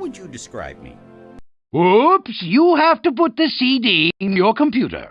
would you describe me? Oops, you have to put the CD in your computer.